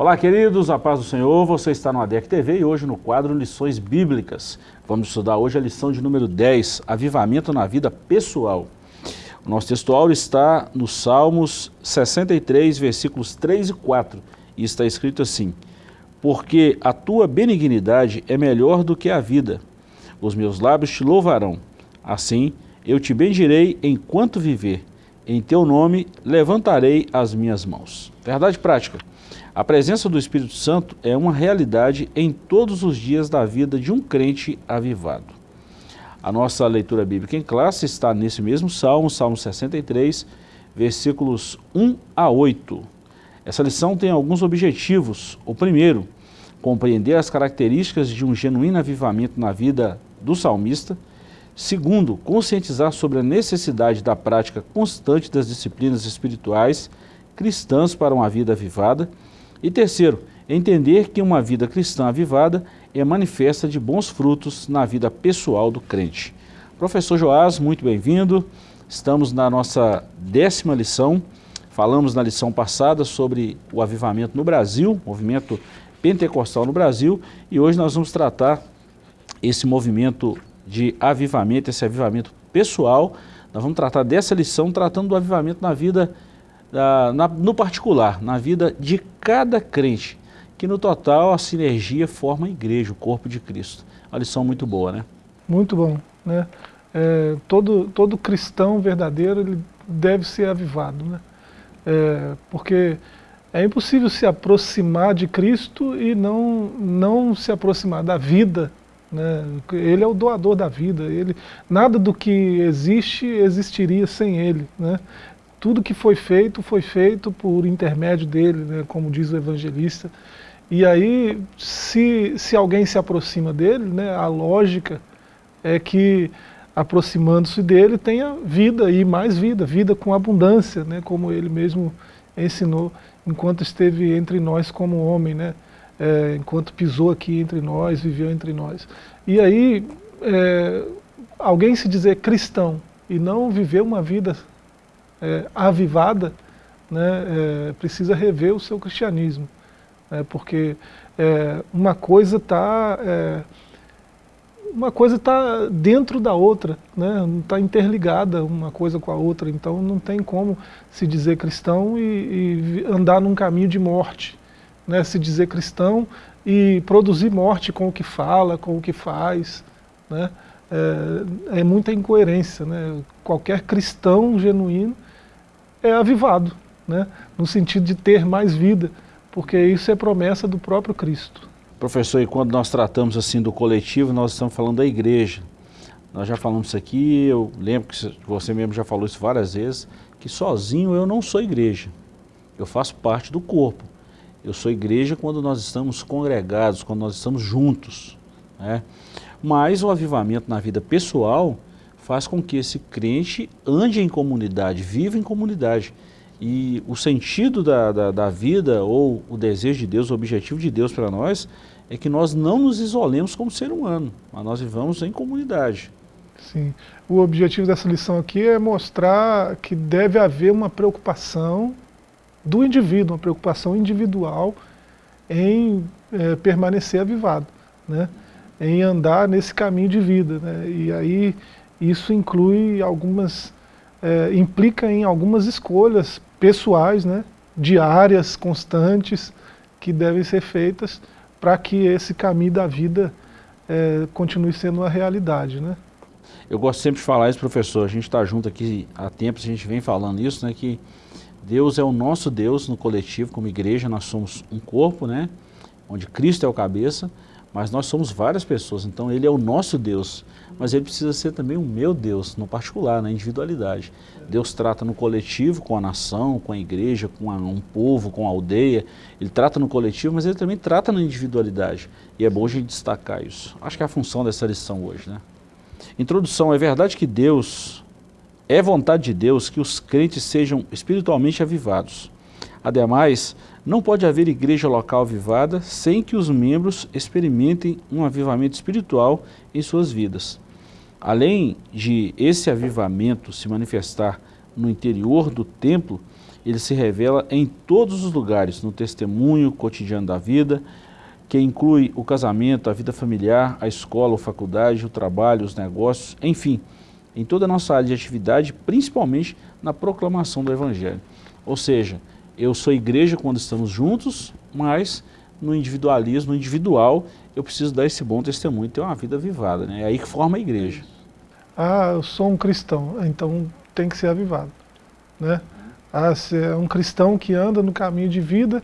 Olá, queridos, a paz do Senhor, você está no ADEC TV e hoje no quadro Lições Bíblicas. Vamos estudar hoje a lição de número 10, Avivamento na Vida Pessoal. O nosso textual está no Salmos 63, versículos 3 e 4, e está escrito assim, Porque a tua benignidade é melhor do que a vida, os meus lábios te louvarão, assim eu te bendirei enquanto viver, em teu nome levantarei as minhas mãos. Verdade prática. A presença do Espírito Santo é uma realidade em todos os dias da vida de um crente avivado. A nossa leitura bíblica em classe está nesse mesmo Salmo, Salmo 63, versículos 1 a 8. Essa lição tem alguns objetivos. O primeiro, compreender as características de um genuíno avivamento na vida do salmista. Segundo, conscientizar sobre a necessidade da prática constante das disciplinas espirituais cristãs para uma vida avivada. E terceiro, entender que uma vida cristã avivada é manifesta de bons frutos na vida pessoal do crente. Professor Joás, muito bem-vindo. Estamos na nossa décima lição. Falamos na lição passada sobre o avivamento no Brasil, movimento pentecostal no Brasil, e hoje nós vamos tratar esse movimento de avivamento, esse avivamento pessoal. Nós vamos tratar dessa lição, tratando do avivamento na vida na, no particular, na vida de cada crente, que no total a sinergia forma a igreja, o corpo de Cristo. Uma lição muito boa, né? Muito bom, né? É, todo, todo cristão verdadeiro ele deve ser avivado, né? É, porque é impossível se aproximar de Cristo e não, não se aproximar da vida. Né? Ele é o doador da vida, ele, nada do que existe existiria sem Ele. Né? Tudo que foi feito, foi feito por intermédio dele, né, como diz o evangelista. E aí, se, se alguém se aproxima dele, né, a lógica é que, aproximando-se dele, tenha vida e mais vida, vida com abundância, né, como ele mesmo ensinou enquanto esteve entre nós como homem, né, é, enquanto pisou aqui entre nós, viveu entre nós. E aí, é, alguém se dizer cristão e não viver uma vida é, avivada, né, é, precisa rever o seu cristianismo. Né, porque é, uma coisa está é, uma coisa está dentro da outra, né, não está interligada uma coisa com a outra, então não tem como se dizer cristão e, e andar num caminho de morte, né, se dizer cristão e produzir morte com o que fala, com o que faz, né, é, é muita incoerência. Né, qualquer cristão genuíno é avivado, né? no sentido de ter mais vida, porque isso é promessa do próprio Cristo. Professor, e quando nós tratamos assim do coletivo, nós estamos falando da igreja. Nós já falamos isso aqui, eu lembro que você mesmo já falou isso várias vezes, que sozinho eu não sou igreja, eu faço parte do corpo. Eu sou igreja quando nós estamos congregados, quando nós estamos juntos. Né? Mas o avivamento na vida pessoal faz com que esse crente ande em comunidade, viva em comunidade. E o sentido da, da, da vida, ou o desejo de Deus, o objetivo de Deus para nós, é que nós não nos isolemos como ser humano, mas nós vivamos em comunidade. Sim. O objetivo dessa lição aqui é mostrar que deve haver uma preocupação do indivíduo, uma preocupação individual em é, permanecer avivado, né? em andar nesse caminho de vida. Né? E aí isso inclui algumas, é, implica em algumas escolhas pessoais, né, diárias, constantes, que devem ser feitas para que esse caminho da vida é, continue sendo uma realidade. Né? Eu gosto sempre de falar isso, professor, a gente está junto aqui há tempos, a gente vem falando isso, né, que Deus é o nosso Deus no coletivo, como igreja, nós somos um corpo, né, onde Cristo é o cabeça, mas nós somos várias pessoas, então Ele é o nosso Deus, mas Ele precisa ser também o meu Deus, no particular, na individualidade. Deus trata no coletivo, com a nação, com a igreja, com a, um povo, com a aldeia, Ele trata no coletivo, mas Ele também trata na individualidade, e é bom a gente destacar isso. Acho que é a função dessa lição hoje. Né? Introdução, é verdade que Deus, é vontade de Deus que os crentes sejam espiritualmente avivados. Ademais, não pode haver igreja local avivada sem que os membros experimentem um avivamento espiritual em suas vidas. Além de esse avivamento se manifestar no interior do templo, ele se revela em todos os lugares, no testemunho cotidiano da vida, que inclui o casamento, a vida familiar, a escola, a faculdade, o trabalho, os negócios, enfim, em toda a nossa área de atividade, principalmente na proclamação do Evangelho. Ou seja, eu sou igreja quando estamos juntos, mas no individualismo, no individual, eu preciso dar esse bom testemunho, ter uma vida vivada, né? É aí que forma a igreja. Ah, eu sou um cristão, então tem que ser avivado, né? Ah, se é um cristão que anda no caminho de vida,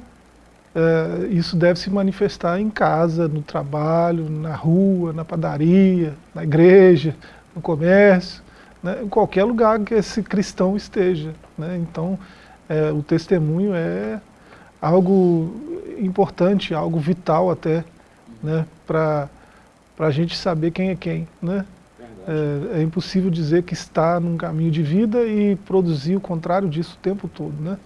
é, isso deve se manifestar em casa, no trabalho, na rua, na padaria, na igreja, no comércio, né? em qualquer lugar que esse cristão esteja. Né? Então, é, o testemunho é algo importante, algo vital até, né? para a gente saber quem é quem. Né? É, é, impossível dizer que está num caminho de vida e produzir o contrário disso o tempo todo. Né?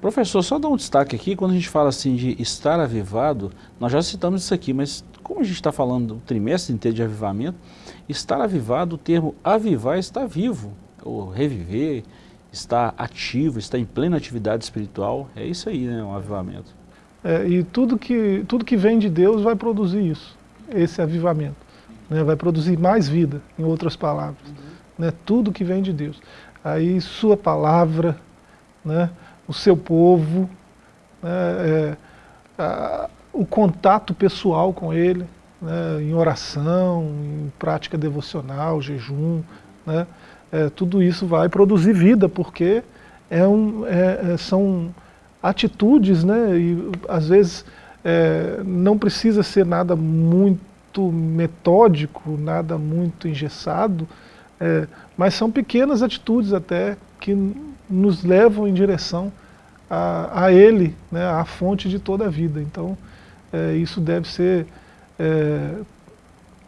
Professor, só dar um destaque aqui, quando a gente fala assim de estar avivado, nós já citamos isso aqui, mas como a gente está falando do trimestre inteiro de avivamento, estar avivado, o termo avivar é está vivo, ou reviver, está ativo, está em plena atividade espiritual, é isso aí, né, um avivamento. É, e tudo que, tudo que vem de Deus vai produzir isso, esse avivamento, né, vai produzir mais vida, em outras palavras, uhum. né, tudo que vem de Deus. Aí sua palavra, né, o seu povo, né, é, a, o contato pessoal com ele, né, em oração, em prática devocional, jejum, né, é, tudo isso vai produzir vida, porque é um, é, é são atitudes, né, e às vezes é, não precisa ser nada muito metódico, nada muito engessado, é, mas são pequenas atitudes até que nos levam em direção a, a Ele, né, a fonte de toda a vida. Então, isso deve ser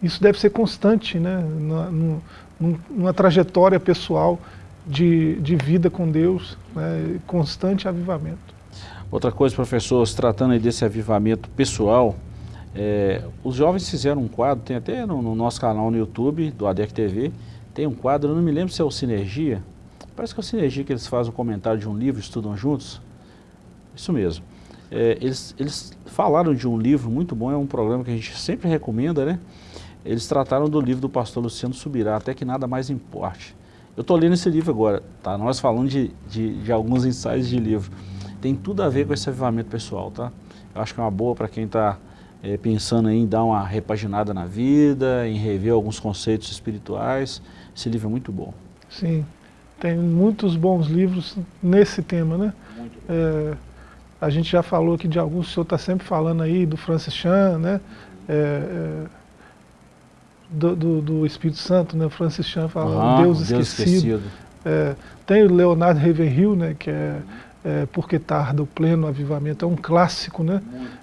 isso deve ser constante, né, no, numa trajetória pessoal de, de vida com Deus, né, constante avivamento. Outra coisa, professor, se tratando desse avivamento pessoal, é, os jovens fizeram um quadro, tem até no, no, nosso canal no YouTube, do ADEC TV, tem um quadro, eu não me lembro se é o Sinergia, parece que é o Sinergia que eles fazem um comentário de um livro, estudam juntos, isso mesmo. É, eles, eles falaram de um livro muito bom, é um programa que a gente sempre recomenda, né? Eles trataram do livro do pastor Luciano Subirá, Até que Nada Mais Importe. Eu estou lendo esse livro agora, tá? Nós falando de, de, de alguns ensaios de livro. Tem tudo a ver com esse avivamento pessoal, tá? Eu acho que é uma boa para quem está é, pensando em dar uma repaginada na vida, em rever alguns conceitos espirituais. Esse livro é muito bom. Sim, tem muitos bons livros nesse tema, né? É a gente já falou aqui de alguns, o senhor está sempre falando aí do Francis Chan, né? É, do, do, do, Espírito Santo, né? Francis Chan fala ah, Deus, Deus Esquecido. esquecido. É, tem o Leonardo Ravenhill, né? Que é, é Porque Tarda o Pleno Avivamento, é um clássico, né?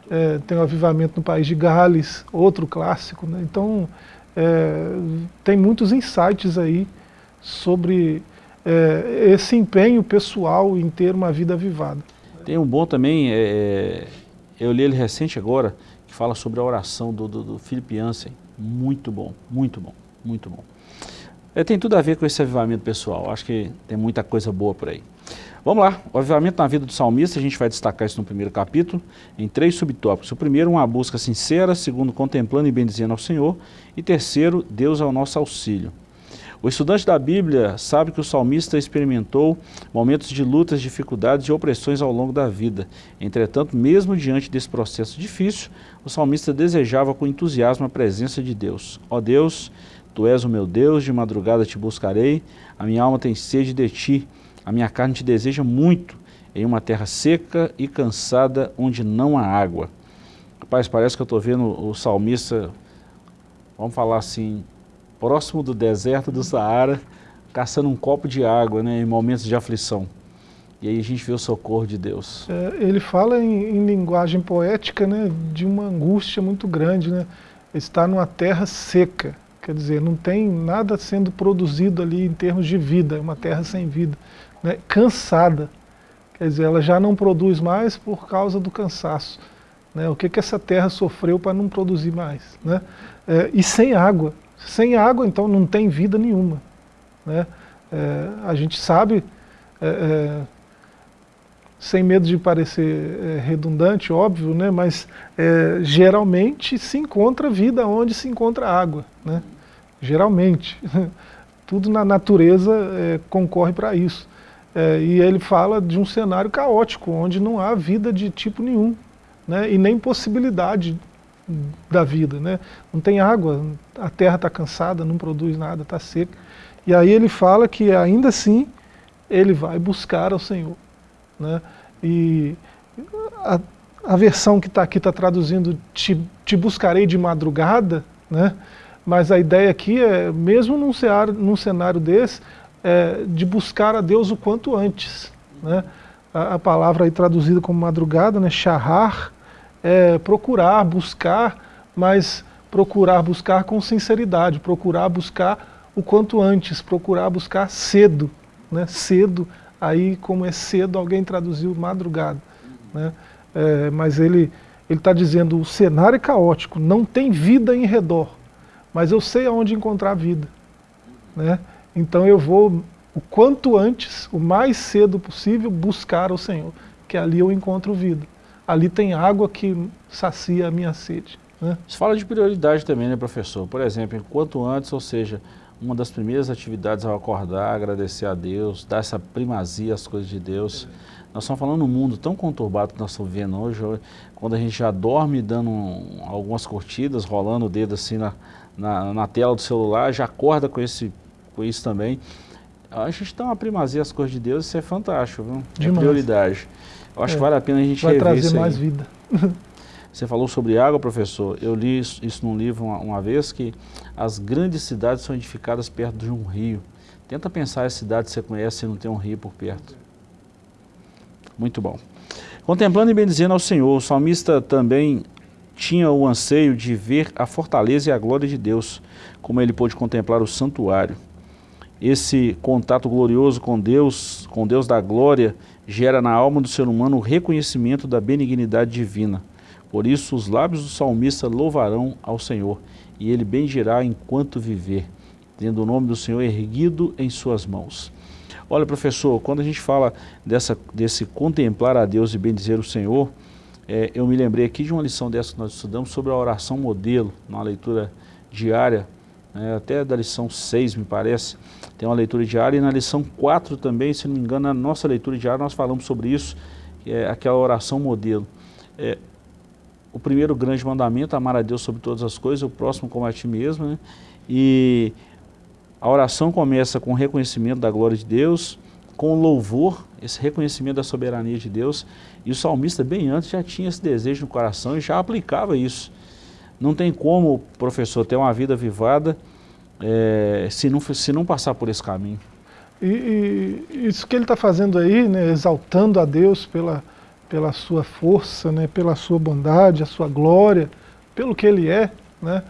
É, tem o Avivamento no País de Gales, outro clássico, né? Então, é, tem muitos insights aí sobre é, esse empenho pessoal em ter uma vida avivada. Tem um bom também, é, eu li ele recente agora, que fala sobre a oração do, do, do Philip Jansen. Muito bom, muito bom, muito bom. É, tem tudo a ver com esse avivamento pessoal, acho que tem muita coisa boa por aí. Vamos lá, o avivamento na vida do salmista, a gente vai destacar isso no primeiro capítulo, em três subtópicos. O primeiro, uma busca sincera, segundo, contemplando e bendizendo ao Senhor, e terceiro, Deus é o nosso auxílio. O estudante da Bíblia sabe que o salmista experimentou momentos de lutas, dificuldades e opressões ao longo da vida. Entretanto, mesmo diante desse processo difícil, o salmista desejava com entusiasmo a presença de Deus. Ó Deus, Tu és o meu Deus, de madrugada te buscarei, a minha alma tem sede de Ti, a minha carne te deseja muito, em uma terra seca e cansada, onde não há água. Rapaz, parece que eu estou vendo o salmista, vamos falar assim, próximo do deserto do Saara, caçando um copo de água né, em momentos de aflição. E aí a gente vê o socorro de Deus. É, ele fala em, em, linguagem poética né, de uma angústia muito grande. Né? Está numa terra seca, quer dizer, não tem nada sendo produzido ali em termos de vida, é uma terra sem vida. Né? Cansada, quer dizer, ela já não produz mais por causa do cansaço. Né? O que, que essa terra sofreu para não produzir mais? Né? É, e sem água, sem água, então, não tem vida nenhuma. Né? É, a gente sabe, é, é sem medo de parecer é, redundante, óbvio, né, mas é, geralmente se encontra vida onde se encontra água. Né? Geralmente. Tudo na natureza é, concorre para isso. E ele fala de um cenário caótico, onde não há vida de tipo nenhum, né, e nem possibilidade da vida. Né? Não tem água, a terra está cansada, não produz nada, está seca. E aí ele fala que ainda assim ele vai buscar ao Senhor. Né? E a, a versão que está aqui está traduzindo te, te buscarei de madrugada, né? mas a ideia aqui é, mesmo num cenário, num cenário desse, é, de buscar a Deus o quanto antes. Né? A, a, palavra aí traduzida como madrugada, né? charrar, é procurar, buscar, mas procurar buscar com sinceridade, procurar buscar o quanto antes, procurar buscar cedo, né? cedo, aí como é cedo, alguém traduziu madrugada. Né? É, mas ele está dizendo, o cenário é caótico, não tem vida em redor, mas eu sei aonde encontrar vida. Né? Então eu vou, o quanto antes, o mais cedo possível, buscar o Senhor, que ali eu encontro vida. Ali tem água que sacia a minha sede. Né? Você fala de prioridade também, né, professor? Por exemplo, enquanto antes, ou seja, uma das primeiras atividades ao acordar, agradecer a Deus, dar essa primazia às coisas de Deus. Nós estamos falando num mundo tão conturbado que nós estamos vendo hoje, quando a gente já dorme dando um, algumas curtidas, rolando o dedo assim na, na, na, tela do celular, já acorda com, esse, com isso também. A gente dá uma primazia às coisas de Deus, isso é fantástico, viu? É prioridade. Eu acho é, que vale a pena a gente Vai trazer mais vida. Você falou sobre água, professor. Eu li isso, isso num livro uma, uma, vez, que as grandes cidades são edificadas perto de um rio. Tenta pensar as cidades que você conhece e não tem um rio por perto. Muito bom. Contemplando e bendizendo ao Senhor, o salmista também tinha o anseio de ver a fortaleza e a glória de Deus, como ele pôde contemplar o santuário. Esse contato glorioso com Deus, com Deus da glória, gera na alma do ser humano o reconhecimento da benignidade divina. Por isso os lábios do salmista louvarão ao Senhor, e ele bendirá enquanto viver, tendo o nome do Senhor erguido em suas mãos. Olha, professor, quando a gente fala dessa, desse contemplar a Deus e bendizer o Senhor, é, eu me lembrei aqui de uma lição dessa que nós estudamos sobre a oração modelo, numa leitura diária, né, até da lição 6, me parece, tem uma leitura diária, e na lição 4 também, se não me engano, na nossa leitura diária nós falamos sobre isso, é aquela oração modelo. É, o primeiro grande mandamento, amar a Deus sobre todas as coisas, o próximo como a ti mesmo, né? E a oração começa com o reconhecimento da glória de Deus, com louvor, esse reconhecimento da soberania de Deus, e o salmista bem antes já tinha esse desejo no coração e já aplicava isso. Não tem como, professor, ter uma vida vivada é, se, não, se não passar por esse caminho. E, e isso que ele está fazendo aí, né, exaltando a Deus pela, pela sua força, né, pela sua bondade, a sua glória, pelo que ele é, né,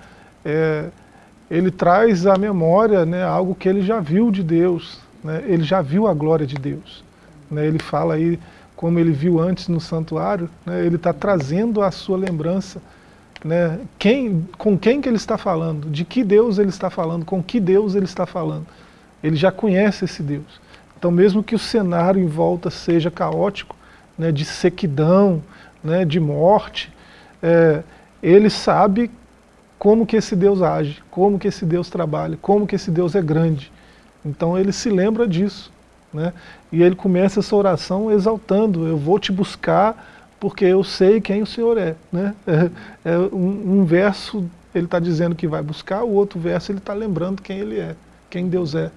é, ele traz à memória né, algo que ele já viu de Deus, né, ele já viu a glória de Deus. Né, ele fala aí, como ele viu antes no santuário, né, ele está trazendo a sua lembrança, né, quem, com quem que ele está falando, de que Deus ele está falando, com que Deus ele está falando. Ele já conhece esse Deus. Então mesmo que o cenário em volta seja caótico, né, de sequidão, né, de morte, é, ele sabe como que esse Deus age, como que esse Deus trabalha, como que esse Deus é grande. Então ele se lembra disso. Né? E ele começa essa oração exaltando, eu vou te buscar porque eu sei quem o Senhor é. Né? É, é um, um, verso ele está dizendo que vai buscar, o outro verso ele está lembrando quem ele é, quem Deus é.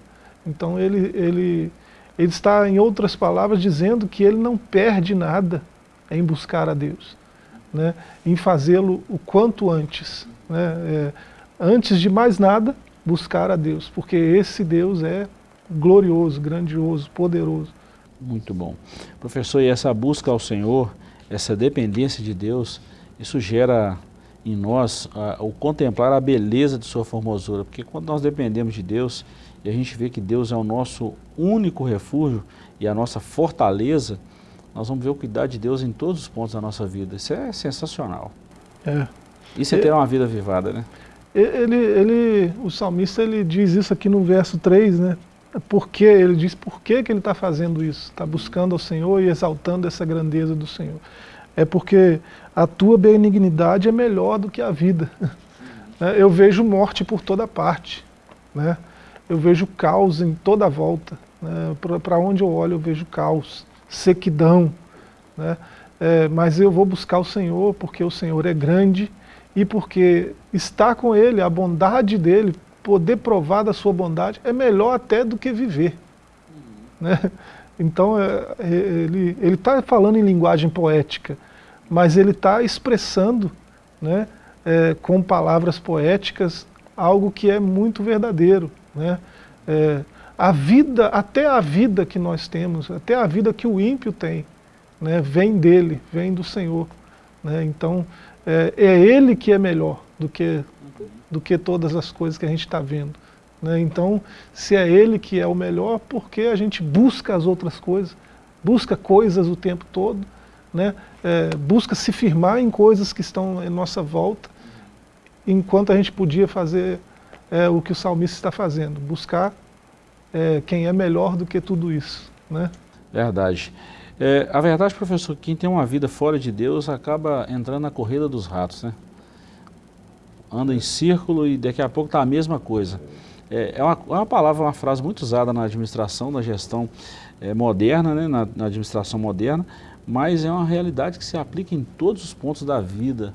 Então ele, ele ele está, em outras palavras, dizendo que ele não perde nada em buscar a Deus, né? em fazê-lo o quanto antes. Né? É, antes de mais nada, buscar a Deus, porque esse Deus é glorioso, grandioso, poderoso. Muito bom. Professor, e essa busca ao Senhor, essa dependência de Deus, isso gera em nós uh, o contemplar a beleza de sua formosura, porque quando nós dependemos de Deus, e a gente vê que Deus é o nosso único refúgio e a nossa fortaleza, nós vamos ver o cuidado de Deus em todos os pontos da nossa vida. Isso é sensacional. É. Isso é ter uma vida vivada, né? Ele, ele, o salmista ele diz isso aqui no verso 3, né? Porque ele diz por que, que ele está fazendo isso, está buscando ao Senhor e exaltando essa grandeza do Senhor. É porque a tua benignidade é melhor do que a vida. Né? Eu vejo morte por toda parte, né? eu vejo caos em toda volta. Né? Para onde eu olho eu vejo caos, sequidão. Né? É, mas eu vou buscar o Senhor porque o Senhor é grande e porque estar com Ele, a bondade dEle, poder provar da sua bondade, é melhor até do que viver. Uhum. Né? Então, é, é ele está falando em linguagem poética, mas ele está expressando né, é, com palavras poéticas algo que é muito verdadeiro. Né? É, a vida, até a vida que nós temos, até a vida que o ímpio tem, né, vem dele, vem do Senhor. Né? Então, é, é ele que é melhor do que, do que todas as coisas que a gente está vendo. Né? Então, se é ele que é o melhor, por que a gente busca as outras coisas? Busca coisas o tempo todo, né? É, busca se firmar em coisas que estão em nossa volta, enquanto a gente podia fazer é, o que o salmista está fazendo, buscar é, quem é melhor do que tudo isso. Né? Verdade. É, a verdade, professor, quem tem uma vida fora de Deus acaba entrando na corrida dos ratos, né? Anda em círculo e daqui a pouco está a mesma coisa. É, é, uma, é uma palavra, uma frase muito usada na administração, na gestão é, moderna, né? Na, na administração moderna, mas é uma realidade que se aplica em todos os pontos da vida.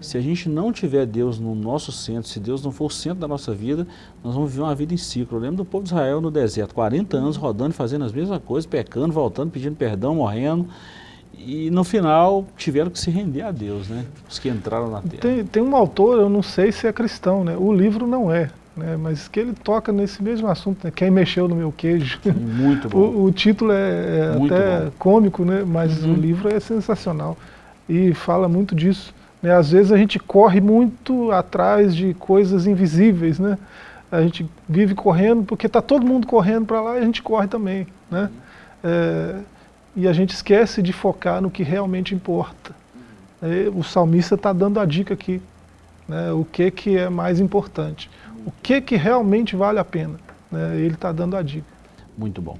Se a gente não tiver Deus no nosso centro, se Deus não for o centro da nossa vida, nós vamos viver uma vida em ciclo. Eu lembro do povo de Israel no deserto, 40 anos rodando, fazendo as mesmas coisas, pecando, voltando, pedindo perdão, morrendo. E no final tiveram que se render a Deus, né? Os que entraram na terra. Tem, tem um autor, eu não sei se é cristão, né? O livro não é, né? mas que ele toca nesse mesmo assunto, né? Quem mexeu no meu queijo. Muito bom. O, o título é, é até bom. cômico, né? mas uhum. o livro é sensacional. E fala muito disso. Né? Às vezes a gente corre muito atrás de coisas invisíveis, né? A gente vive correndo porque está todo mundo correndo para lá e a gente corre também, né? É, e a gente esquece de focar no que realmente importa. É, o salmista está dando a dica aqui, né? O que que é mais importante? O que que realmente vale a pena? Né? Ele está dando a dica. Muito bom.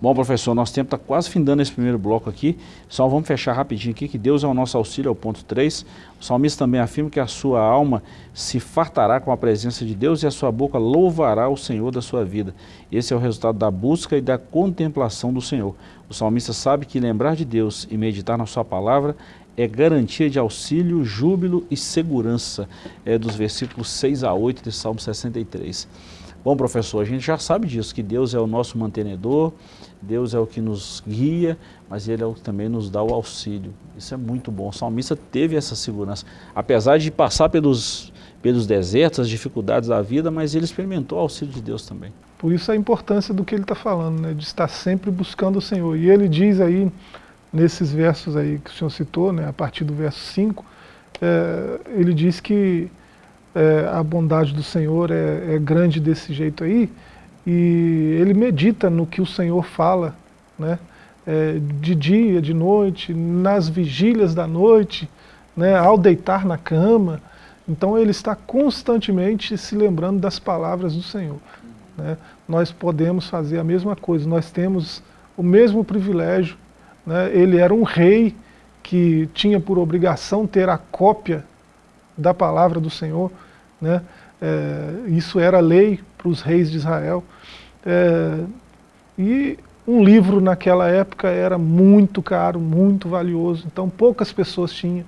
Bom, professor, nosso tempo está quase findando esse primeiro bloco aqui, só vamos fechar rapidinho aqui, que Deus é o nosso auxílio, é o ponto 3. O salmista também afirma que a sua alma se fartará com a presença de Deus e a sua boca louvará o Senhor da sua vida. Esse é o resultado da busca e da contemplação do Senhor. O salmista sabe que lembrar de Deus e meditar na sua palavra é garantia de auxílio, júbilo e segurança, é dos versículos 6 a 8 de Salmo 63. Bom, professor, a gente já sabe disso, que Deus é o nosso mantenedor, Deus é o que nos guia, mas Ele é o que também nos dá o auxílio. Isso é muito bom. O salmista teve essa segurança. Apesar de passar pelos, pelos desertos, as dificuldades da vida, mas ele experimentou o auxílio de Deus também. Por isso a importância do que ele está falando, né? de estar sempre buscando o Senhor. E ele diz aí, nesses versos aí que o senhor citou, né? a partir do verso 5, é, ele diz que é, a bondade do Senhor é, é grande desse jeito aí, e ele medita no que o Senhor fala, né? É, de dia, de noite, nas vigílias da noite, né? ao deitar na cama. Então ele está constantemente se lembrando das palavras do Senhor. Né? Nós podemos fazer a mesma coisa, nós temos o mesmo privilégio. Né? Ele era um rei que tinha por obrigação ter a cópia da palavra do Senhor. Né? É, isso era lei para os reis de Israel. É, e um livro naquela época era muito caro, muito valioso, então poucas pessoas tinham.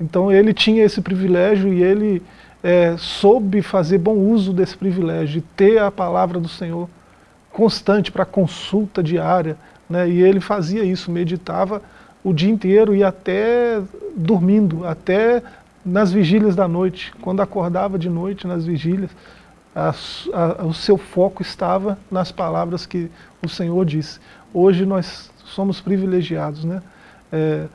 Então ele tinha esse privilégio e ele é, soube fazer bom uso desse privilégio, ter a palavra do Senhor constante para consulta diária. Né? E ele fazia isso, meditava o dia inteiro e até dormindo, até nas vigílias da noite, quando acordava de noite nas vigílias, a, a, o seu foco estava nas palavras que o Senhor disse. Hoje nós somos privilegiados, né? É,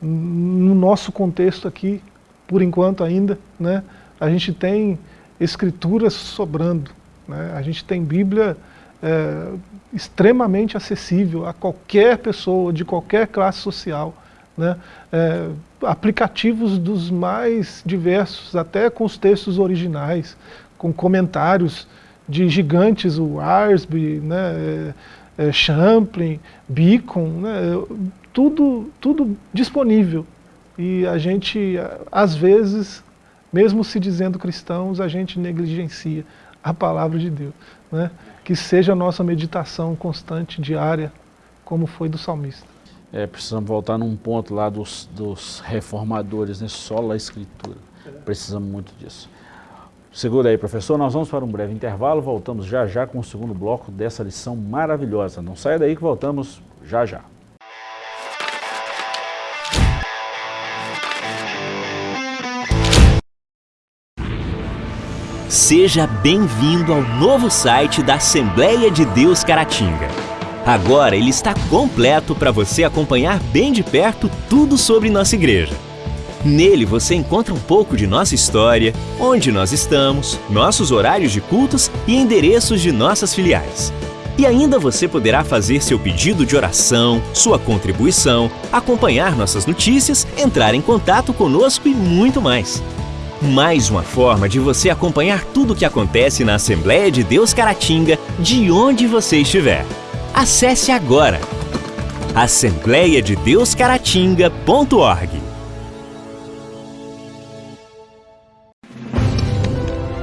no nosso contexto aqui, por enquanto ainda, né? A gente tem escrituras sobrando, né? A gente tem Bíblia é, extremamente acessível a qualquer pessoa, de qualquer classe social, né? É, aplicativos dos mais diversos, até com os textos originais, com comentários de gigantes, o Arsby, né, é, é, Champlin, Beacon, né, tudo, tudo disponível. E a gente, às vezes, mesmo se dizendo cristãos, a gente negligencia a palavra de Deus. Né? Que seja a nossa meditação constante, diária, como foi do salmista. É, precisamos voltar num ponto lá dos, dos reformadores, né? só a escritura. Precisamos muito disso. Segura aí, professor. Nós vamos para um breve intervalo. Voltamos já já com o segundo bloco dessa lição maravilhosa. Não saia daí que voltamos já já. Seja bem-vindo ao novo site da Assembleia de Deus Caratinga. Agora ele está completo para você acompanhar bem de perto tudo sobre nossa igreja. Nele você encontra um pouco de nossa história, onde nós estamos, nossos horários de cultos e endereços de nossas filiais. E ainda você poderá fazer seu pedido de oração, sua contribuição, acompanhar nossas notícias, entrar em contato conosco e muito mais. Mais uma forma de você acompanhar tudo o que acontece na Assembleia de Deus Caratinga, de onde você estiver. Acesse agora assembleiadedeuscaratinga.org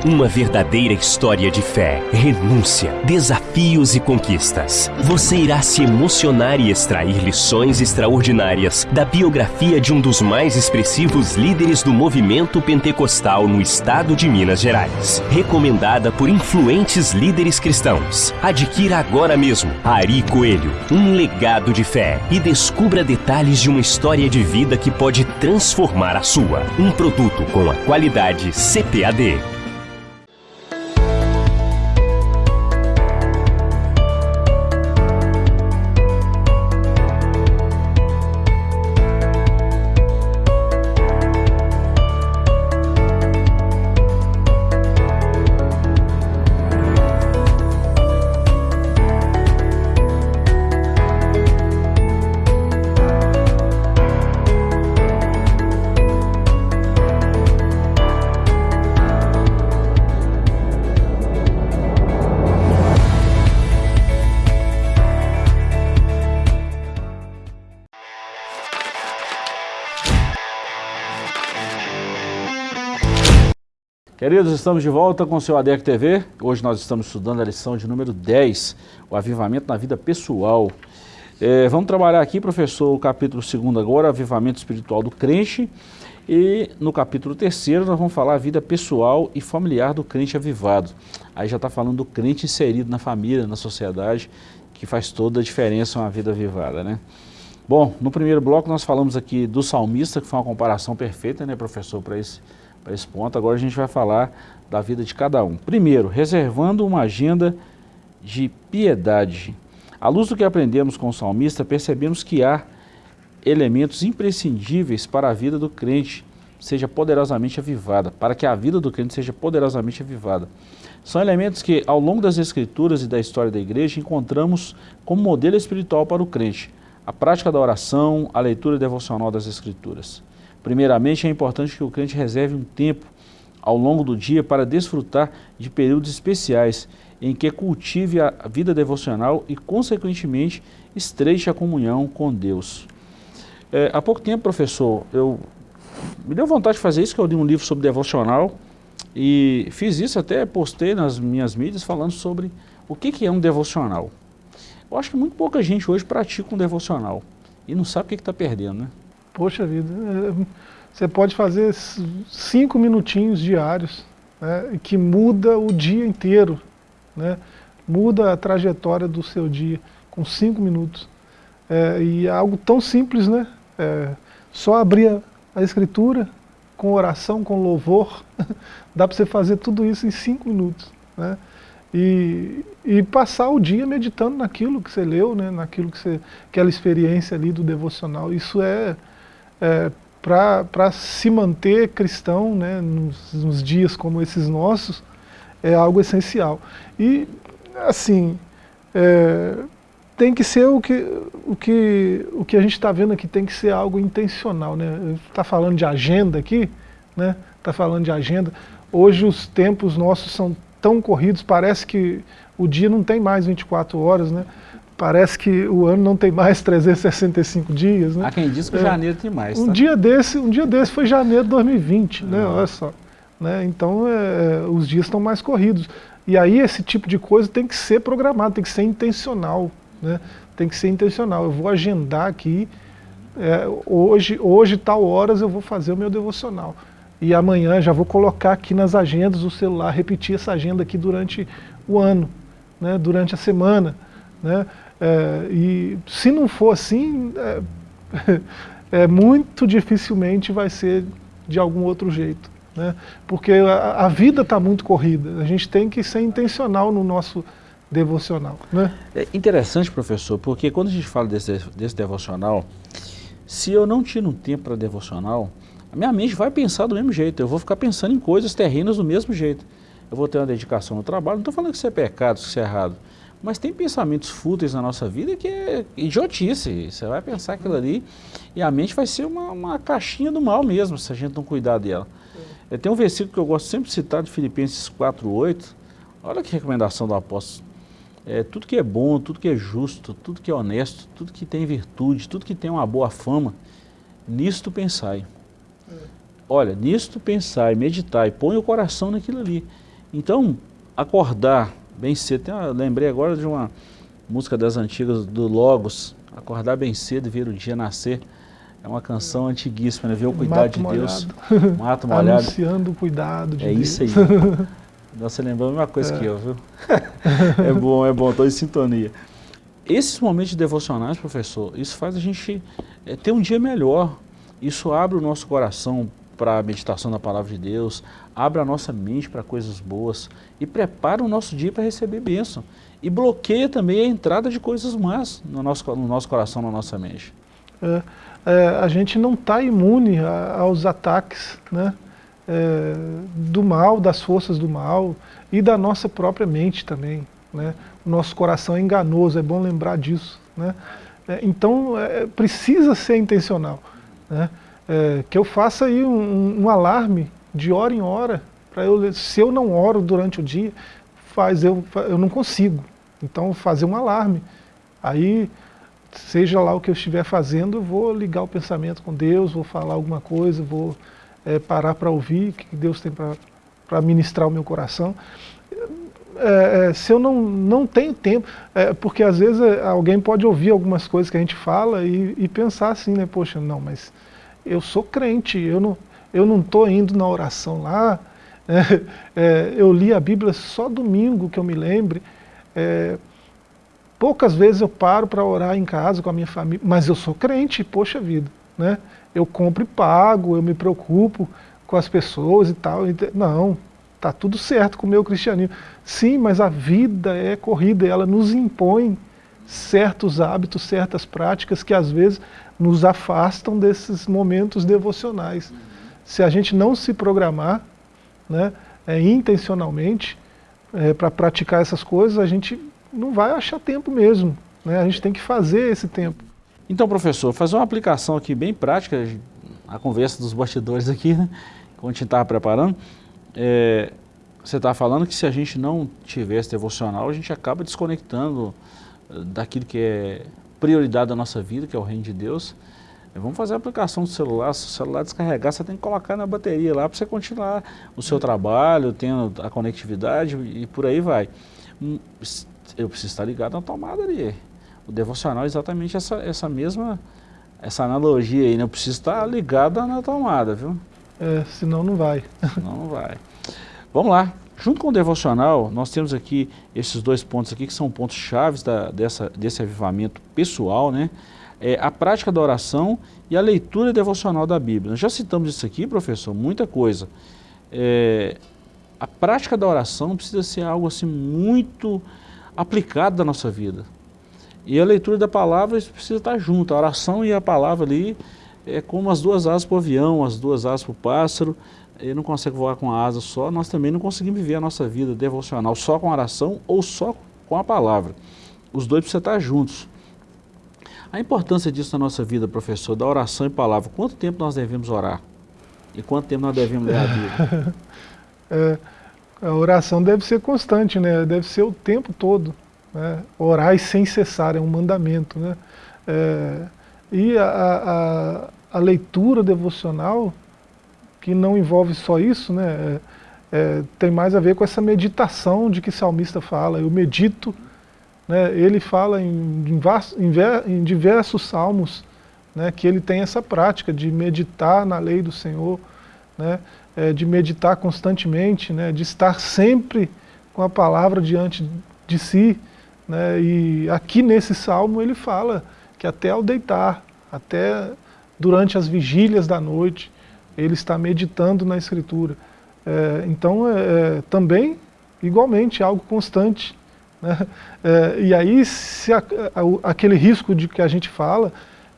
Uma verdadeira história de fé, renúncia, desafios e conquistas. Você irá se emocionar e extrair lições extraordinárias da biografia de um dos mais expressivos líderes do movimento pentecostal no estado de Minas Gerais. Recomendada por influentes líderes cristãos. Adquira agora mesmo Ari Coelho, um legado de fé e descubra detalhes de uma história de vida que pode transformar a sua. Um produto com a qualidade CPAD. Queridos, estamos de volta com o seu ADEC TV. Hoje nós estamos estudando a lição de número 10, o avivamento na vida pessoal. É, vamos trabalhar aqui, professor, o capítulo 2 agora, avivamento espiritual do crente. E no capítulo 3 nós vamos falar a vida pessoal e familiar do crente avivado. Aí já está falando do crente inserido na família, na sociedade, que faz toda a diferença uma vida avivada, né? Bom, no primeiro bloco nós falamos aqui do salmista, que foi uma comparação perfeita, né, professor, para esse para esse ponto. Agora a gente vai falar da vida de cada um. Primeiro, reservando uma agenda de piedade. À luz do que aprendemos com o salmista, percebemos que há elementos imprescindíveis para a vida do crente seja poderosamente avivada, para que a vida do crente seja poderosamente avivada. São elementos que, ao longo das escrituras e da história da igreja, encontramos como modelo espiritual para o crente. A prática da oração, a leitura devocional das escrituras. Primeiramente, é importante que o crente reserve um tempo ao longo do dia para desfrutar de períodos especiais em que cultive a vida devocional e, consequentemente, estreite a comunhão com Deus. É, há pouco tempo, professor, eu me deu vontade de fazer isso, que eu li um livro sobre devocional e fiz isso, até postei nas minhas mídias falando sobre o que, que é um devocional. Eu acho que muito pouca gente hoje pratica um devocional e não sabe o que está perdendo, né? Poxa vida, é, você pode fazer cinco minutinhos diários, né, que muda o dia inteiro, né, muda a trajetória do seu dia com cinco minutos. É, e é algo tão simples, né? É, só abrir a, escritura com oração, com louvor, dá para você fazer tudo isso em cinco minutos. Né? E, e, passar o dia meditando naquilo que você leu, né? naquilo que você, aquela experiência ali do devocional. Isso é, é, para se manter cristão né, nos, nos, dias como esses nossos, é algo essencial. E, assim, é, tem que ser o que, o que, o que a gente está vendo aqui, tem que ser algo intencional. Né? Está falando de agenda aqui, né? está falando de agenda. Hoje os tempos nossos são tão corridos, parece que o dia não tem mais 24 horas, né? Parece que o ano não tem mais 365 dias, né? Há quem diz que é, janeiro tem mais, tá? Um dia desse, um dia desse foi janeiro de 2020, né? Olha só. Né? Então, é, os dias estão mais corridos. E aí esse tipo de coisa tem que ser programado, tem que ser intencional, né? Tem que ser intencional. Eu vou agendar aqui, é, hoje, hoje, tal horas, eu vou fazer o meu devocional. E amanhã já vou colocar aqui nas agendas do celular, repetir essa agenda aqui durante o ano, né? durante a semana. Né? É, e se não for assim, é, é, muito dificilmente vai ser de algum outro jeito. Né? Porque a, a vida está muito corrida, a gente tem que ser intencional no nosso devocional. Né? É interessante, professor, porque quando a gente fala desse, desse devocional, se eu não tiro um tempo para devocional, a minha mente vai pensar do mesmo jeito, eu vou ficar pensando em coisas terrenas do mesmo jeito. Eu vou ter uma dedicação no trabalho, não estou falando que isso é pecado, que isso é errado, mas tem pensamentos fúteis na nossa vida que é idiotice. Você vai pensar aquilo ali e a mente vai ser uma, uma caixinha do mal mesmo, se a gente não cuidar dela. É. Tem um versículo que eu gosto sempre de citar de Filipenses 4.8. Olha que recomendação do apóstolo. É, tudo que é bom, tudo que é justo, tudo que é honesto, tudo que tem virtude, tudo que tem uma boa fama, nisto pensai. Olha, nisto pensai, meditai, põe o coração naquilo ali. Então, acordar bem cedo. Tem uma, lembrei agora de uma música das antigas do Logos, Acordar bem cedo e ver o dia nascer. É uma canção antiguíssima, né? Ver o cuidado de molhado. Deus. Mato molhado. Anunciando o cuidado de é Deus. É isso aí. Você lembrou a mesma coisa é. que eu, viu? é bom, é bom, estou em sintonia. Esses momentos devocionais, professor, isso faz a gente é, ter um dia melhor. Isso abre o nosso coração para a meditação da palavra de Deus, abre a nossa mente para coisas boas e prepara o nosso dia para receber bênção. E bloqueia também a entrada de coisas más no nosso, no nosso coração, na nossa mente. É, é, a gente não está imune a, aos ataques né, é, do mal, das forças do mal e da nossa própria mente também. Né? O nosso coração é enganoso, é bom lembrar disso. Né? É, então, é, precisa ser intencional. Né? É, que eu faça aí um, um, alarme de hora em hora, para eu, se eu não oro durante o dia, faz, eu, eu não consigo. Então fazer um alarme. Aí, seja lá o que eu estiver fazendo, eu vou ligar o pensamento com Deus, vou falar alguma coisa, vou é, parar para ouvir o que Deus tem para ministrar o meu coração. É, é, se eu não, não tenho tempo, é, porque às vezes é, alguém pode ouvir algumas coisas que a gente fala e, e pensar assim, né, poxa, não, mas eu sou crente, eu não eu não estou indo na oração lá, é, é, eu li a Bíblia só domingo que eu me lembre, é, poucas vezes eu paro para orar em casa com a minha família, mas eu sou crente, poxa vida, né? eu compro e pago, eu me preocupo com as pessoas e tal, não, está tudo certo com o meu cristianismo. Sim, mas a vida é corrida, ela nos impõe certos hábitos, certas práticas que às vezes nos afastam desses momentos devocionais. Se a gente não se programar né, é, intencionalmente é, para praticar essas coisas, a gente não vai achar tempo mesmo. Né? A gente tem que fazer esse tempo. Então, professor, fazer uma aplicação aqui bem prática, a conversa dos bastidores aqui, né, quando a gente estava preparando, é, você está falando que se a gente não tivesse devocional, a gente acaba desconectando eh, daquilo que é prioridade da nossa vida, que é o reino de Deus, vamos fazer a aplicação do celular, se o celular descarregar, você tem que colocar na bateria lá para você continuar o seu trabalho, tendo a conectividade e por aí vai. Hum, eu preciso estar ligado na tomada ali. O devocional é exatamente essa, essa mesma essa analogia aí, né? Eu preciso estar ligado na tomada, viu? É, senão não vai. Senão não vai. Vamos lá. Junto com o devocional, nós temos aqui esses dois pontos aqui que são pontos chaves da, dessa, desse avivamento pessoal, né? É a prática da oração e a leitura devocional da Bíblia. Nós já citamos isso aqui, professor, muita coisa. É, a prática da oração precisa ser algo assim muito aplicado da nossa vida. E a leitura da palavra precisa estar junto. A oração e a palavra ali é como as duas asas para o avião, as duas asas para o pássaro ele não consegue voar com a asa só, nós também não conseguimos viver a nossa vida devocional só com oração ou só com a palavra. Os dois precisam estar juntos. A importância disso na nossa vida, professor, da oração e palavra, quanto tempo nós devemos orar? E quanto tempo nós devemos ler a Bíblia? É, A oração deve ser constante, né? deve ser o tempo todo. Né? Orar sem cessar é um mandamento. Né? É, e a, a, a, leitura devocional, que não envolve só isso, né? É, é, tem mais a ver com essa meditação de que salmista fala. Eu medito, né? ele fala em, em, em diversos salmos né? que ele tem essa prática de meditar na lei do Senhor, né? É, de meditar constantemente, né? de estar sempre com a palavra diante de si. Né? E aqui nesse salmo ele fala que até ao deitar, até durante as vigílias da noite, ele está meditando na Escritura. É, então, é, é, também, igualmente, algo constante. Né? É, e aí, se a, a, aquele risco de que a gente fala,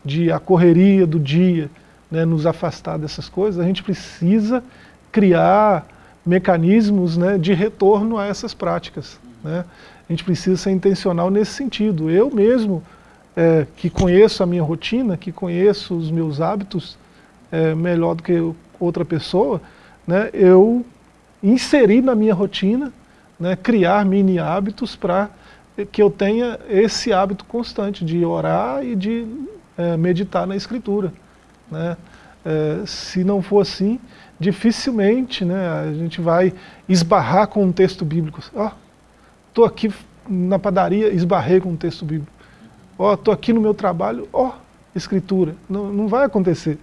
de a correria do dia, né, nos afastar dessas coisas, a gente precisa criar mecanismos né, de retorno a essas práticas. Né? A gente precisa ser intencional nesse sentido. Eu mesmo, é, que conheço a minha rotina, que conheço os meus hábitos é, melhor do que outra pessoa, né, eu inseri na minha rotina, né, criar mini hábitos para que eu tenha esse hábito constante de orar e de é, meditar na escritura. Né? É, se não for assim, dificilmente né, a gente vai esbarrar com um texto bíblico. Estou aqui na padaria, esbarrei com um texto bíblico. Ó, oh, estou aqui no meu trabalho, ó, oh, escritura. Não, não vai acontecer.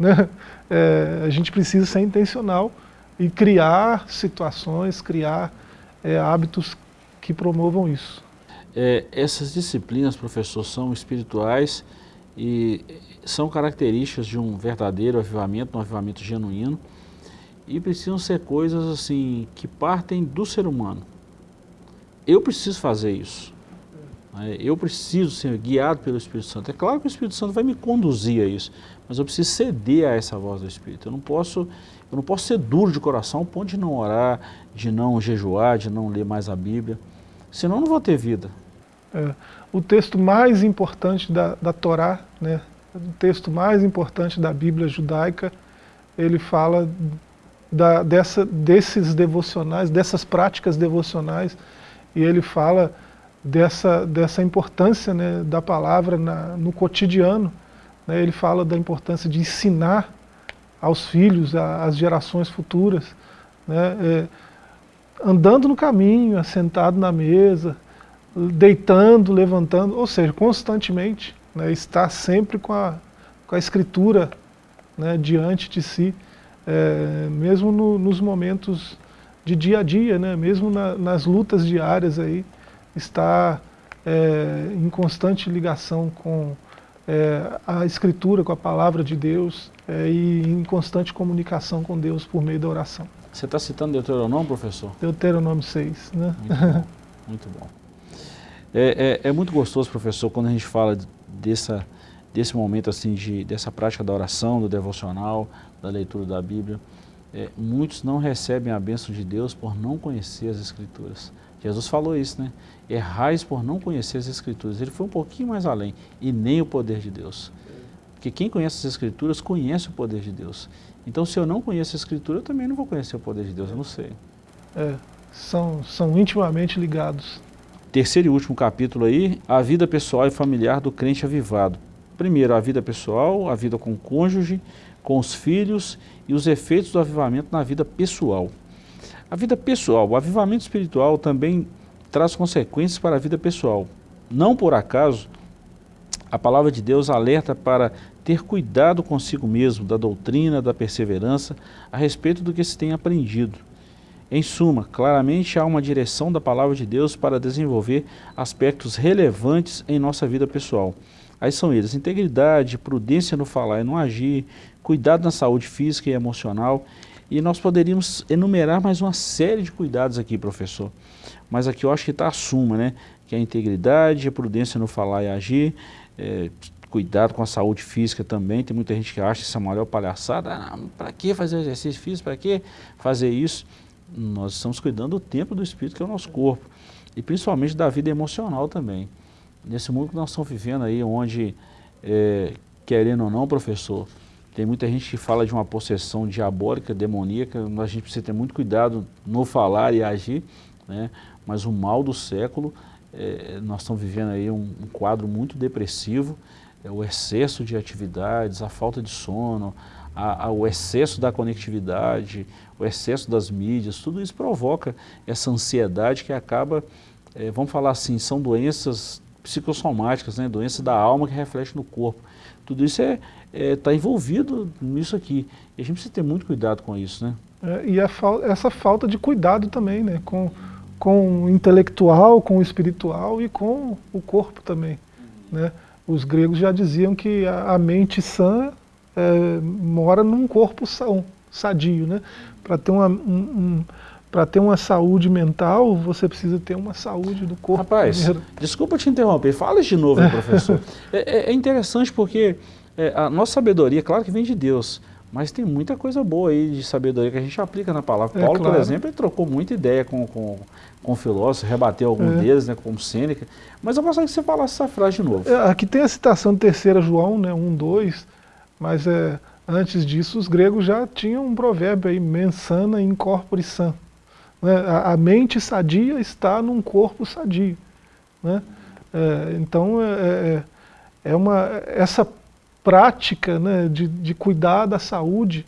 Né? É, a gente precisa ser intencional e criar situações, criar é, hábitos que promovam isso. É, essas disciplinas, professor, são espirituais e são características de um verdadeiro avivamento, um avivamento genuíno e precisam ser coisas assim que partem do ser humano. Eu preciso fazer isso. Né? Eu preciso ser guiado pelo Espírito Santo. É claro que o Espírito Santo vai me conduzir a isso, mas eu preciso ceder a essa voz do Espírito. Eu não posso, eu não posso ser duro de coração ao ponto de não orar, de não jejuar, de não ler mais a Bíblia. Senão eu não vou ter vida. É, o texto mais importante da, da Torá, né, o texto mais importante da Bíblia judaica, ele fala da, dessa, desses devocionais, dessas práticas devocionais, e ele fala dessa, dessa importância né, da palavra na, no cotidiano. Né, ele fala da importância de ensinar aos filhos, às gerações futuras, né, é, andando no caminho, assentado na mesa, deitando, levantando, ou seja, constantemente, né, estar sempre com a, com a escritura né, diante de si, é, mesmo no, nos momentos de dia a dia, né, mesmo na, nas lutas diárias aí, está é, em constante ligação com é, a escritura, com a palavra de Deus é, e em constante comunicação com Deus por meio da oração. Você está citando Deuteronômio, professor? Deuteronômio 6, né? Muito bom. Muito bom. É, é, é, muito gostoso, professor, quando a gente fala dessa, desse momento assim, de, dessa prática da oração, do devocional, da leitura da Bíblia. É, muitos não recebem a bênção de Deus por não conhecer as Escrituras. Jesus falou isso, né? Errais por não conhecer as Escrituras. Ele foi um pouquinho mais além, e nem o poder de Deus. Porque quem conhece as Escrituras conhece o poder de Deus. Então, se eu não conheço a Escritura, eu também não vou conhecer o poder de Deus, eu não sei. É, são, são intimamente ligados terceiro e último capítulo aí, a vida pessoal e familiar do crente avivado. Primeiro, a vida pessoal, a vida com o cônjuge, com os filhos e os efeitos do avivamento na vida pessoal. A vida pessoal, o avivamento espiritual também traz consequências para a vida pessoal. Não por acaso, a palavra de Deus alerta para ter cuidado consigo mesmo, da doutrina, da perseverança, a respeito do que se tem aprendido. Em suma, claramente há uma direção da palavra de Deus para desenvolver aspectos relevantes em nossa vida pessoal. Aí são eles, integridade, prudência no falar e no agir, cuidado na saúde física e emocional, e nós poderíamos enumerar mais uma série de cuidados aqui, professor. Mas aqui eu acho que está a suma, né? Que é a integridade, a prudência no falar e agir, é, cuidado com a saúde física também. Tem muita gente que acha isso a maior palhaçada. Ah, para que fazer exercício físico? Para que fazer isso? nós estamos cuidando do templo do Espírito, que é o nosso corpo. E principalmente da vida emocional também. Nesse mundo que nós estamos vivendo aí, onde, é, querendo ou não, professor, tem muita gente que fala de uma possessão diabólica, demoníaca, a gente precisa ter muito cuidado no falar e agir, né? mas o mal do século, é, nós estamos vivendo aí um, um quadro muito depressivo, é, o excesso de atividades, a falta de sono, a, a, o excesso da conectividade, o excesso das mídias, tudo isso provoca essa ansiedade que acaba, é, vamos falar assim, são doenças psicossomáticas, né, doenças da alma que reflete no corpo. Tudo isso está é, é, tá envolvido nisso aqui. E a gente precisa ter muito cuidado com isso. Né? É, e essa falta de cuidado também, né, com, com o intelectual, com o espiritual e com o corpo também. Né? Os gregos já diziam que a, a mente sã é, mora num corpo são, sadio. Né? Para ter, uma, um, um, ter uma saúde mental, você precisa ter uma saúde do corpo. Rapaz, primeiro. desculpa te interromper, fala de novo, professor. É, é, é, interessante porque é, a nossa sabedoria, claro que vem de Deus, mas tem muita coisa boa aí de sabedoria que a gente aplica na palavra. É, Paulo, claro. por exemplo, ele trocou muita ideia com, com, com filósofos, rebateu alguns é. deles, né, como Sêneca. Mas eu gostaria que você falasse essa frase de novo. É, aqui tem a citação de 3 João, né, 1, 2, mas é, antes disso os gregos já tinham um provérbio aí, mensana in corpore san. Né, a, mente sadia está num corpo sadio. Né? É, então, é, é, é uma, essa prática né, de, de cuidar da saúde,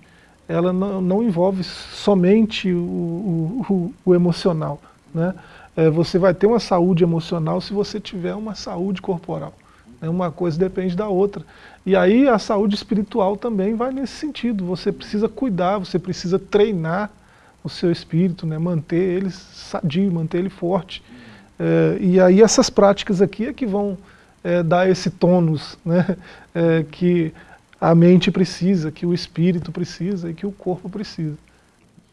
ela não, não envolve somente o, o, o emocional. Né? É, você vai ter uma saúde emocional se você tiver uma saúde corporal. Né? Uma coisa depende da outra. E aí a saúde espiritual também vai nesse sentido. Você precisa cuidar, você precisa treinar o seu espírito, né? manter ele sadio, manter ele forte. É, e aí essas práticas aqui é que vão é, dar esse tônus né, é, que a mente precisa, que o espírito precisa e que o corpo precisa.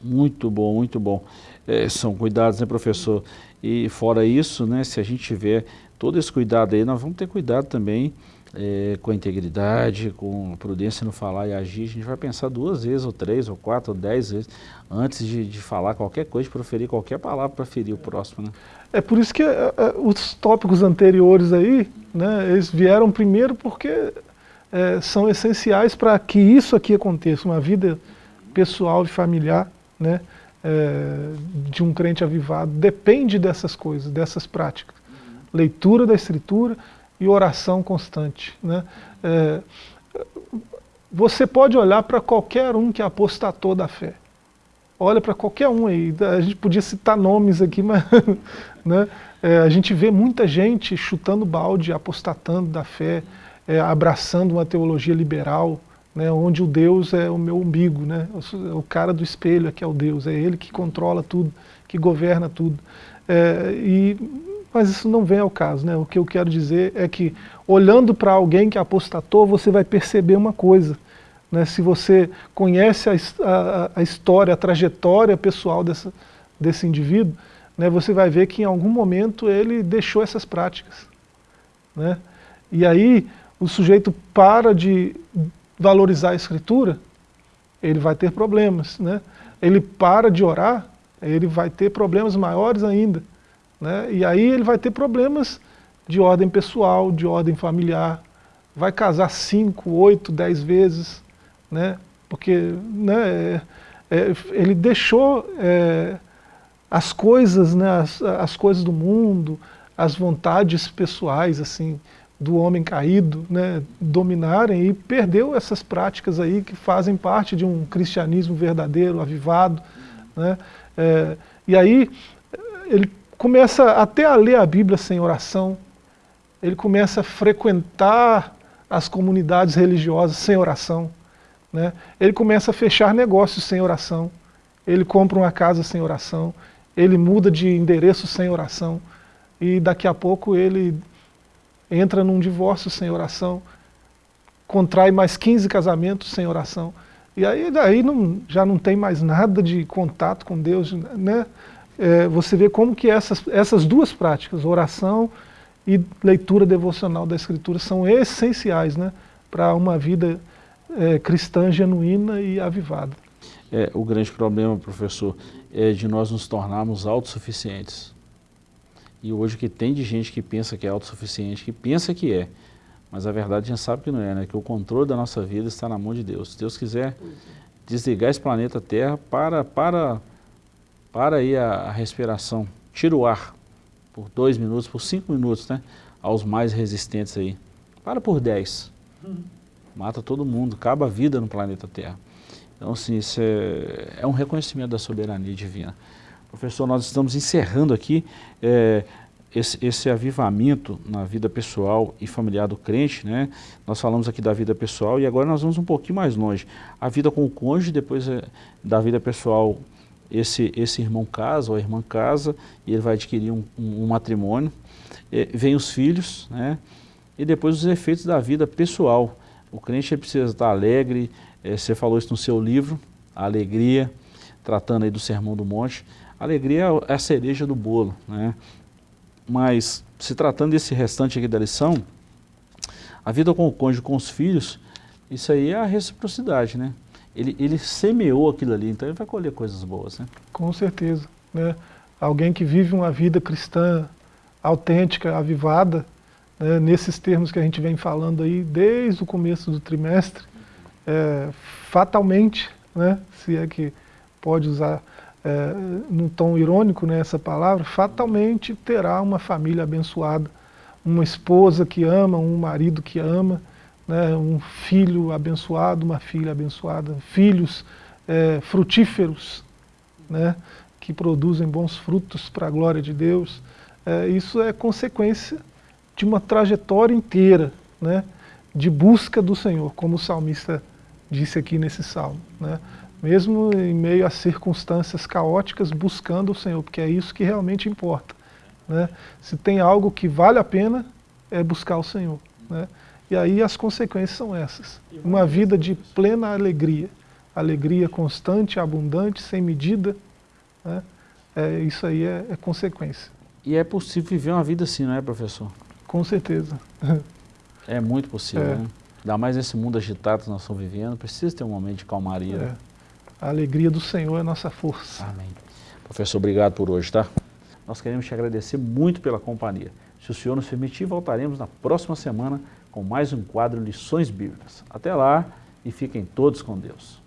Muito bom, muito bom. É, são cuidados, né, professor? E fora isso, né, se a gente tiver todo esse cuidado aí, nós vamos ter cuidado também é, com integridade, com prudência no falar e agir, a gente vai pensar duas vezes, ou três, ou quatro, ou dez vezes, antes de, de falar qualquer coisa, de proferir qualquer palavra para ferir o próximo. Né? É por isso que é, os tópicos anteriores aí, né, eles vieram primeiro porque é, são essenciais para que isso aqui aconteça, uma vida pessoal e familiar, né, de um crente avivado, depende dessas coisas, dessas práticas. Leitura da Escritura, e oração constante. Né? É, você pode olhar para qualquer um que apostatou da fé. Olha para qualquer um aí. A gente podia citar nomes aqui, mas né? é, a gente vê muita gente chutando balde, apostatando da fé, é, abraçando uma teologia liberal, né, onde o Deus é o meu umbigo, né, o cara do espelho é que é o Deus, é ele que controla tudo, que governa tudo. É, e mas isso não vem ao caso. Né? O que eu quero dizer é que, olhando para alguém que apostatou, você vai perceber uma coisa. Né? Se você conhece a, a, a história, a trajetória pessoal dessa, desse indivíduo, né, você vai ver que em algum momento ele deixou essas práticas. Né? E aí o sujeito para de valorizar a escritura, ele vai ter problemas. Né? Ele para de orar, ele vai ter problemas maiores ainda. Né? E aí ele vai ter problemas de ordem pessoal, de ordem familiar, vai casar cinco, oito, dez vezes, né? porque né, é, é, ele deixou é, as coisas, né, as, as, coisas do mundo, as vontades pessoais assim do homem caído, né, dominarem e perdeu essas práticas aí que fazem parte de um cristianismo verdadeiro, avivado. Né? É, e aí ele começa até a ler a Bíblia sem oração, ele começa a frequentar as comunidades religiosas sem oração, né? ele começa a fechar negócios sem oração, ele compra uma casa sem oração, ele muda de endereço sem oração, e daqui a pouco ele entra num divórcio sem oração, contrai mais 15 casamentos sem oração, e aí daí não, já não tem mais nada de contato com Deus, né? É, você vê como que essas, essas duas práticas, oração e leitura devocional da Escritura, são essenciais né, para uma vida é, cristã genuína e avivada. É, o grande problema, professor, é de nós nos tornarmos autossuficientes. E hoje o que tem de gente que pensa que é autossuficiente, que pensa que é, Mas a verdade a gente sabe que não é, né? Que o controle da nossa vida está na mão de Deus. Se Deus quiser desligar esse planeta Terra, para, para, para aí a, respiração. Tira o ar por dois minutos, por cinco minutos, né? Aos mais resistentes aí. Para por dez. Mata todo mundo, acaba a vida no planeta Terra. Então, assim, isso é, é um reconhecimento da soberania divina. Professor, nós estamos encerrando aqui é, esse, esse, avivamento na vida pessoal e familiar do crente, né? Nós falamos aqui da vida pessoal e agora nós vamos um pouquinho mais longe. A vida com o cônjuge, depois é, da vida pessoal, esse, esse irmão casa ou a irmã casa e ele vai adquirir um, um, um matrimônio. É, vem os filhos, né? E depois os efeitos da vida pessoal. O crente precisa estar alegre, é, você falou isso no seu livro, a alegria, tratando aí do Sermão do Monte. A alegria é a cereja do bolo, né? Mas, se tratando desse restante aqui da lição, a vida com o cônjuge, com os filhos, isso aí é a reciprocidade, né? Ele, ele semeou aquilo ali, então ele vai colher coisas boas, né? Com certeza, né? Alguém que vive uma vida cristã autêntica, avivada, né? nesses termos que a gente vem falando aí desde o começo do trimestre, é, fatalmente, né? se é que pode usar é, num tom irônico né, essa palavra, fatalmente terá uma família abençoada, uma esposa que ama, um marido que ama, né, um filho abençoado, uma filha abençoada, filhos é, frutíferos, né, que produzem bons frutos para a glória de Deus. É, isso é consequência de uma trajetória inteira né, de busca do Senhor, como o salmista disse aqui nesse salmo. Né? mesmo em meio a circunstâncias caóticas, buscando o Senhor, porque é isso que realmente importa. Né? Se tem algo que vale a pena, é buscar o Senhor. Né? E aí as consequências são essas. Uma vida de plena alegria, alegria constante, abundante, sem medida, né? é, isso aí é, é consequência. E é possível viver uma vida assim, não é, professor? Com certeza. É muito possível, é. né? Ainda mais nesse mundo agitado que nós estamos vivendo, precisa ter um momento de calmaria. É. A alegria do Senhor é nossa força. Amém. Professor, obrigado por hoje, tá? Nós queremos te agradecer muito pela companhia. Se o Senhor nos permitir, voltaremos na próxima semana com mais um quadro Lições Bíblicas. Até lá e fiquem todos com Deus.